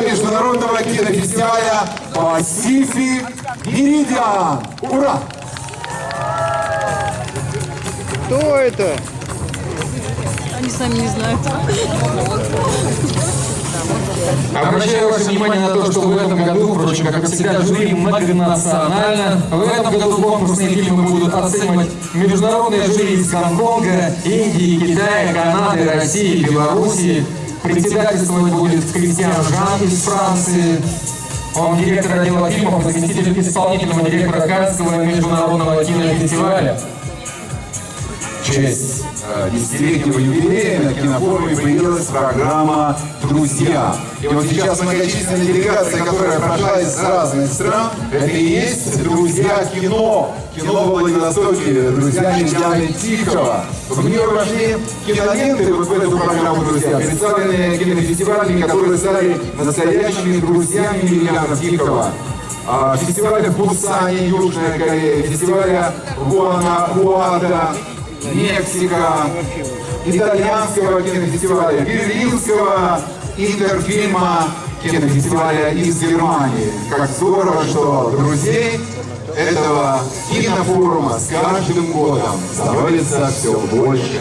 Международного кинофестиваля Pacific Meridian. Ура! Кто это? Они сами не знают. Обращаю ваше внимание на то, что в этом году, впрочем, как и всегда, жюри многонационально. В этом году конкурсные фильмы будут оценивать международные жюри из Гонконга, Индии, Китая, Канады, России, Белоруссии. Председательствовать будет Кристиан Жан из Франции. Он директор отдела фильмов заместитель исполнительного директора Каннского международного кинофестиваля. Честь э, десятилетнего юбилея на кинофоруме появилась программа «Друзья». И вот сейчас многочисленная делегация, которая прошла из разных стран, это и есть «Друзья кино». Кино во Владивостоке, друзья Мирьяны Тихова. В нее вошли киноленты вот в эту программу «Друзья», представленные кинофестивалями, которые стали настоящими друзьями Мирьяна Тихова. А, Фестиваля в Пусане, Южная Корея, фестиваля Гуанахуата, Мексика, итальянского кинофестиваля, берлинского интерфильма кинофестиваля из Германии. Как здорово, что друзей этого кинофорума с каждым годом становится все больше.